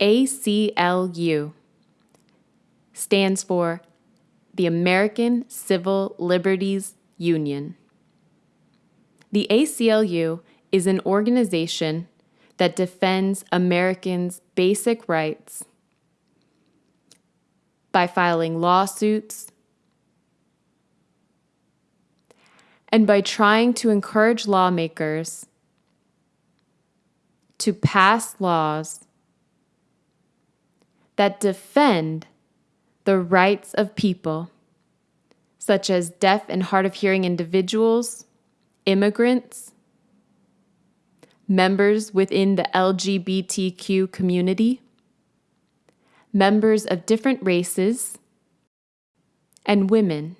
ACLU stands for the American Civil Liberties Union. The ACLU is an organization that defends Americans' basic rights by filing lawsuits and by trying to encourage lawmakers to pass laws that defend the rights of people, such as deaf and hard of hearing individuals, immigrants, members within the LGBTQ community, members of different races, and women.